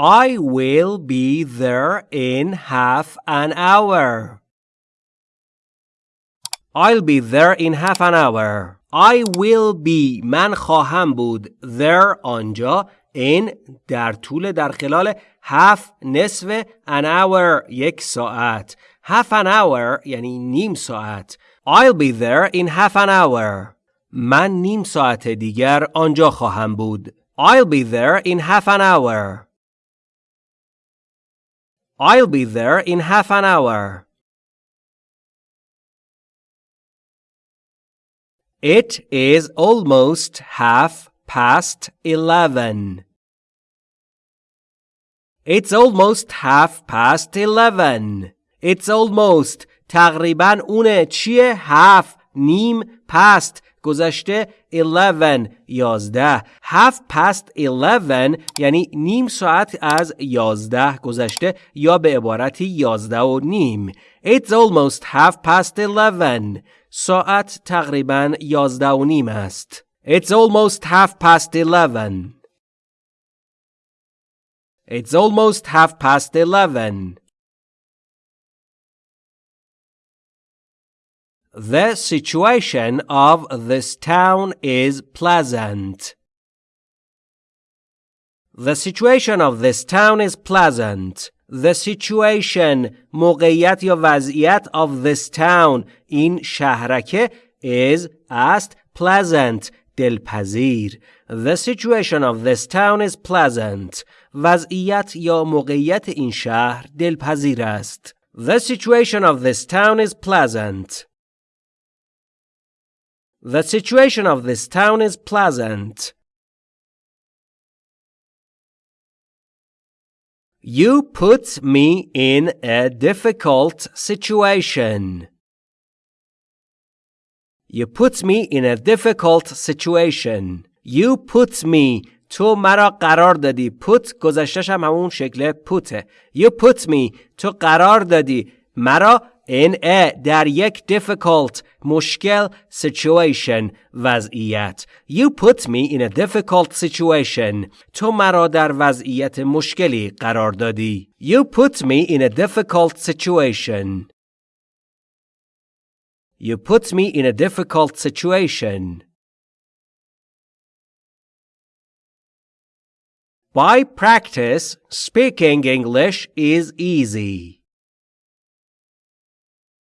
I will be there in half an hour. I'll be there in half an hour. I will be من خواهم بود there آنجا in در طول در خلال half نصف an hour یک ساعت half an hour یعنی نیم ساعت I'll be there in half an hour من نیم ساعت دیگر آنجا خواهم بود I'll be there in half an hour I'll be there in half an hour It is almost half past eleven. It's almost half past eleven. It's almost تقریبا اونه چیه half نیم past گذشته 11 یازده. هفت پست 11 یعنی نیم ساعت از یازده گذشته یا به عبارتی یازده و نیم. It's almost half past 11 ساعت تقریبا یازده و نیم است. It's almost half past 11 It's almost half past 11 The situation of this town is pleasant. The situation of this town is pleasant. The situation موقعیت یا وضعیت of this town این شهرکه is است pleasant دلپذیر. The situation of this town is pleasant. وضعیت یا موقعیت این شهر دلپذیر است. The situation of this town is pleasant. The situation of this town is pleasant. You put me in a difficult situation. You put me in a difficult situation. You put me تو مرا قرار دادی put گذشتش هم همون شکل پوته You put me تو قرار دادی مرا in a در یک difficult مشکل situation وضعیت You put me in a difficult situation تو مرا در وضعیت مشکلی قرار دادی You put me in a difficult situation You put me in a difficult situation By practice, speaking English is easy.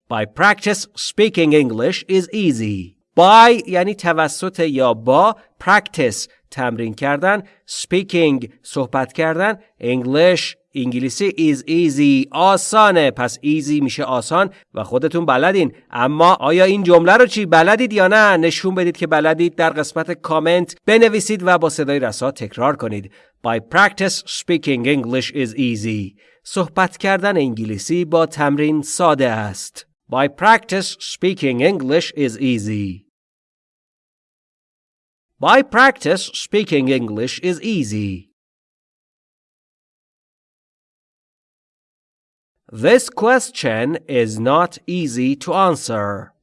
By practice, speaking English is easy. By یعنی توسط یا با practice تمرین کردن speaking صحبت کردن. English انگلیسی is easy. آسانه. پس easy میشه آسان و خودتون بلدین. اما آیا این جمله رو چی بلدید یا نه؟ نشون بدید که بلدید. در قسمت کامنت بنویسید و با صدای رسا تکرار کنید. By practice speaking English is easy. صحبت کردن انگلیسی با تمرین ساده است. By practice, speaking English is easy. By practice, speaking English is easy. This question is not easy to answer.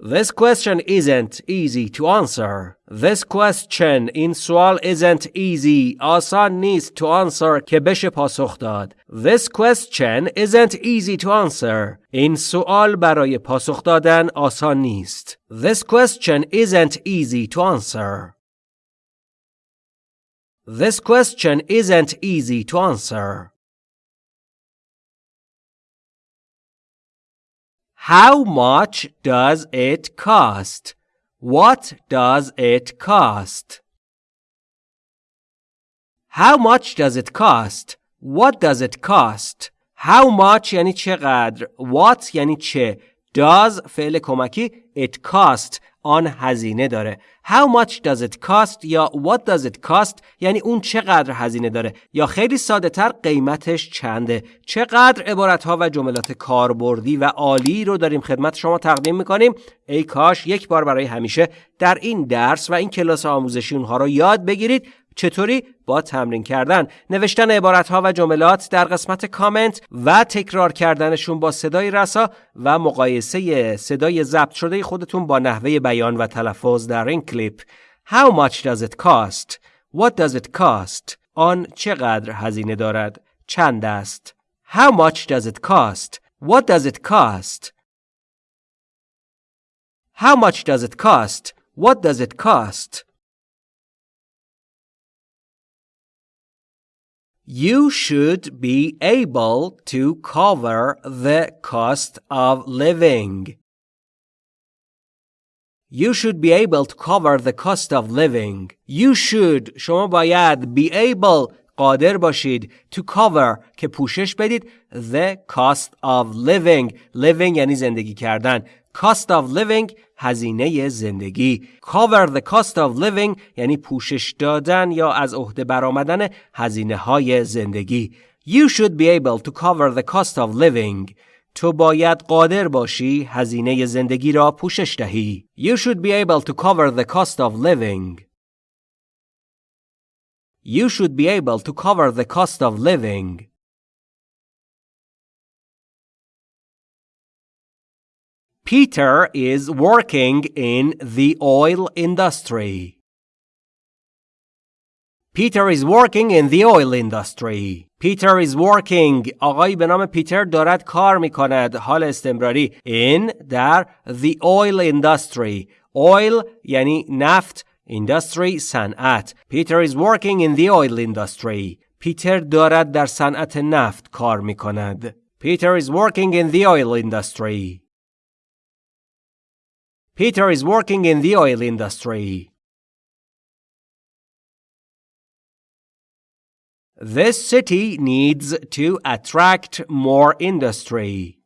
This question isn't easy to answer. This question این سوال isn't easy آسان نیست to answer که بشه پاسخ داد. This question isn't easy to answer. این سوال برای پاسخ دادن آسان نیست. This question isn't easy to answer. This question isn't easy to answer. How much does it cost? What does it cost? How much does it cost? What does it cost? How much یعنی چقدر What یعنی چه Does فعل کمکی It cost آن هزینه داره. How much does it cost یا what does it cost یعنی اون چقدر هزینه داره. یا خیلی ساده تر قیمتش چنده؟ چقدر عبارت ها و جملات کاربردی و عالی رو داریم خدمت شما تقدیم می‌کنیم؟ ای کاش یک بار برای همیشه در این درس و این کلاس آموزشی اونها رو یاد بگیرید. چطوری؟ با تمرین کردن نوشتن عبارت و جملات در قسمت کامنت و تکرار کردنشون با صدای رسا و مقایسه صدای ضبط شده خودتون با نحوه بیان و تلفظ در این کلیپ. How much does it cost? What does it cost? آن چقدر هزینه دارد؟ چند است؟ How much does it cost? What does it cost? How much does it cost? What does it cost? You should be able to cover the cost of living. You should be able to cover the cost of living. You should شما باید be able قادر باشید to cover که پوشش بدید the cost of living living یعنی زندگی کردن cost of living هزینه زندگی cover the cost of living یعنی پوشش دادن یا از عهده برآمدن هزینه های زندگی You should be able to cover the cost of living تو باید قادر باشی هزینه زندگی را پوشش دهی You should be able to cover the cost of living You should be able to cover the cost of living Peter is working in the oil industry. Peter is working in the oil industry. Peter is working. آقایی به نام پیتر دارد کار می کند. حال استمراری. In در the oil industry. Oil یعنی نفت. Industry صنعت. Peter is working in the oil industry. پیتر دارد در صنعت نفت کار می کند. Peter is working in the oil industry. Peter is working in the oil industry. This city needs to attract more industry.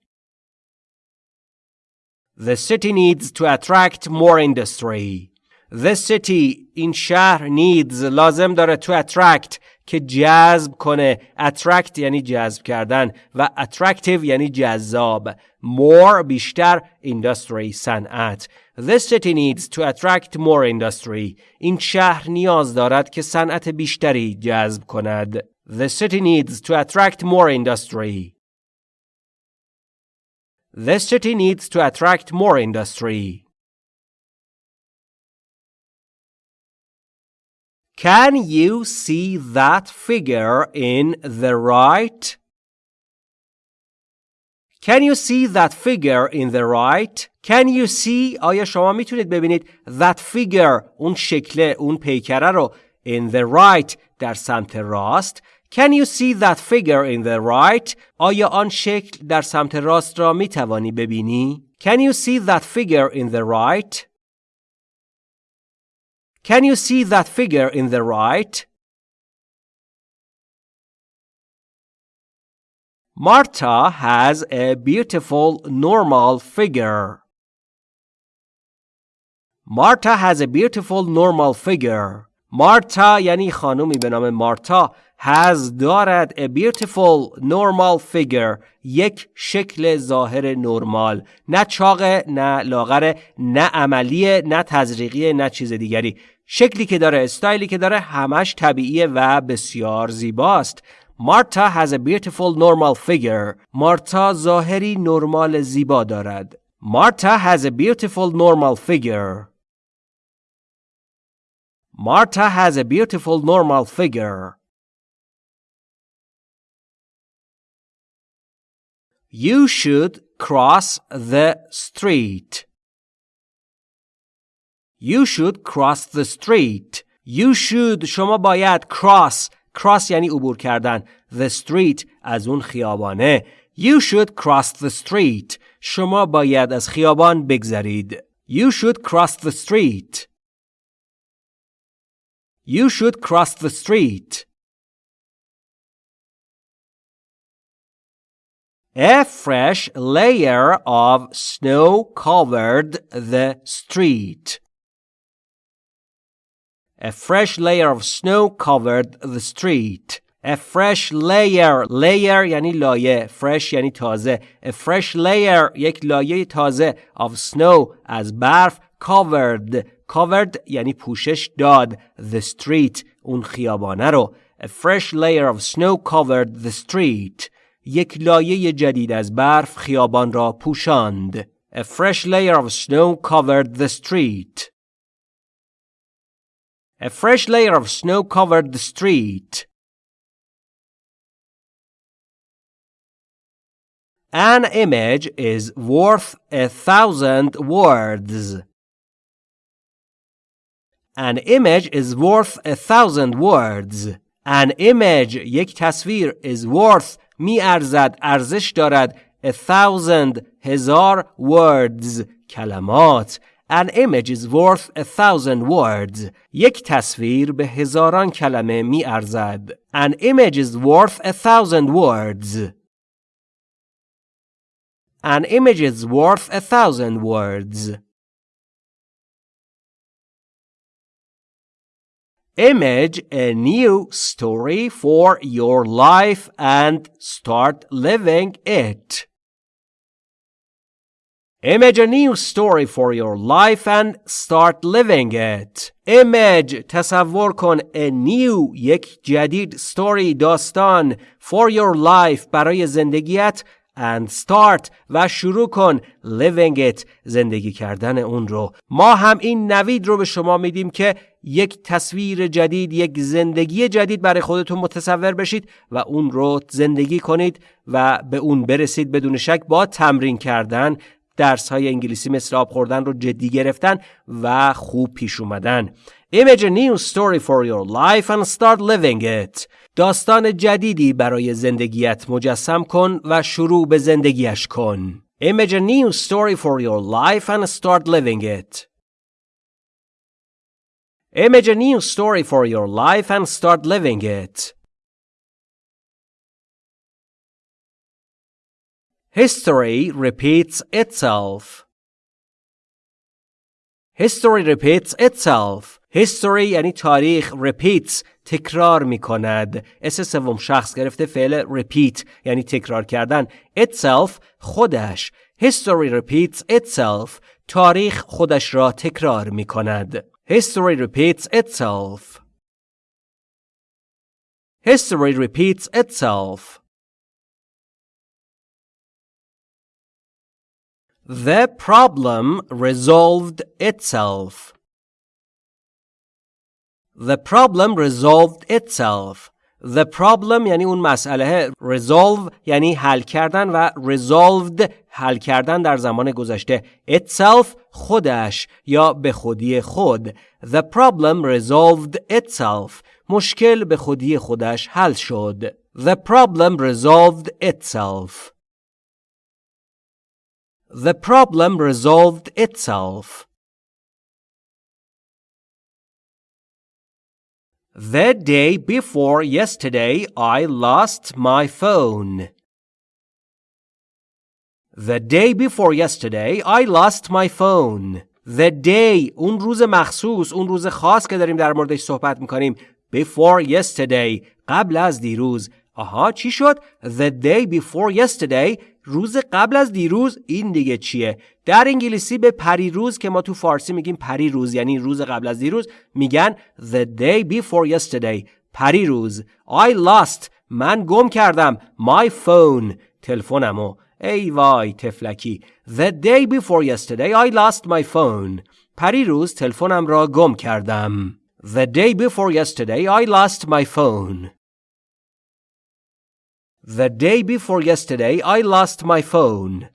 The city needs to attract more industry. This city این شهر needs لازم داره to attract که جذب کنه attract یعنی جذب کردن و attractive یعنی جذاب more بیشتر industry صنعت This city needs to attract more industry این شهر نیاز دارد که صنعت بیشتری جذب کند The city needs to attract more industry The city needs to attract more industry Can you see that figure in the right? Can you see that figure in the right? Can you see آیا شما میتونید ببینید that figure اون شکل اون پیکره رو in the right در سمت راست Can you see that figure in the right? آیا آن شکل در سمت راست را می توانی ببینی؟ Can you see that figure in the right? Can you see that figure in the right? Marta has a beautiful normal figure. Marta has a beautiful normal figure. Marta یعنی خانومی به نام مارتا has دارد a beautiful normal figure یک شکل ظاهر نرمال نه چاقه نه لاغره نه عملیه نه تزریقیه نه چیز دیگری شکلی که داره استایلی که داره همش طبیعیه و بسیار زیباست مارتا has a beautiful normal figure مارتا ظاهری نرمال زیبا دارد مارتا has a beautiful normal figure Marta has a beautiful normal figure. You should cross the street. You should cross the street. You should شما باید cross cross یعنی عبور کردن the street از اون خیابانه You should cross the street شما باید از خیابان بگذرید You should cross the street You should cross the street. A fresh layer of snow covered the street. A fresh layer of snow covered the street. A fresh layer layer یعنی لایه fresh یعنی تازه A fresh layer یک لایه تازه of snow از برف covered covered یعنی پوشش داد the street اون خیابانه رو a fresh layer of snow covered the street یک لایه جدید از برف خیابان را پوشاند a fresh layer of snow covered the street A fresh layer of snow covered the street. An image is worth a thousand words. An image is worth a thousand words. An image یک تصویر is worth می ارزد ارزش دارد a thousand هزار words کلمات An image is worth a thousand words. یک تصویر به هزاران کلمه می ارزد. An image is worth a thousand words. An image is worth a thousand words. Image a new story for your life and start living it. Image a new story for your life and start living it. Image تصور کن a new یک جدید story داستان for your life برای زندگیت and start و شروع کن living it زندگی کردن اون رو ما هم این نوید رو به شما میدیم که یک تصویر جدید یک زندگی جدید برای خودتون متصور بشید و اون رو زندگی کنید و به اون برسید بدون شک با تمرین کردن درس های انگلیسی مثل آب خوردن رو جدی گرفتن و خوب پیش اومدن Image a new story for your life and start living it. داستان جدیدی برای زندگیت مجسم کن و شروع به زندگیش کن. Image a new story for your life and start living it. Image a new story for your life and start living it. History repeats itself. History repeats itself. History یعنی تاریخ repeats تکرار می کند. اس سوم شخص گرفته فعل repeat یعنی تکرار کردن. itself خودش. History repeats itself. تاریخ خودش را تکرار می کند. History repeats itself. History repeats itself. The problem resolved itself. The problem resolved itself. The problem یعنی اون مسئله resolve یعنی حل کردن و resolved حل کردن در زمان گذشته itself خودش یا به خودی خود The problem resolved itself مشکل به خودی خودش حل شد The problem resolved itself The problem resolved itself. The day before yesterday, I lost my phone. The day before yesterday, I lost my phone. The day اون روز مخصوص اون روز خاص که داریم در موردش صحبت میکنیم before yesterday قبل از دیروز آها چی شد The day before yesterday روز قبل از دیروز این دیگه چیه؟ در انگلیسی به پریروز که ما تو فارسی میگیم پریروز یعنی روز قبل از دیروز میگن the day before yesterday پریروز I lost. من گم کردم. My phone. تلفنمو. ای وای تفلکی. The day before yesterday I lost my phone. پریروز تلفنم را گم کردم. The day before yesterday I lost my phone. The day before yesterday, I lost my phone.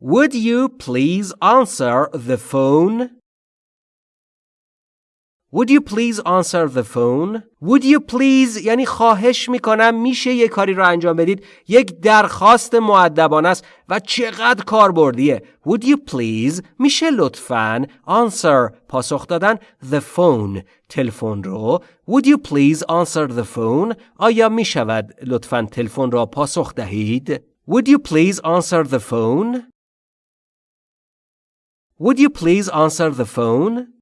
Would you please answer the phone? Would you please answer the phone? Would you please یعنی خواهش می‌کنم میشه یه کاری رو انجام بدید یک درخواست معدبانه است و چقدر کاربردیه Would you please میشه لطفاً answer پاسخ دادن the phone تلفن رو Would you please answer the phone آیا می‌شود لطفاً تلفن را پاسخ دهید Would you please answer the phone Would you please answer the phone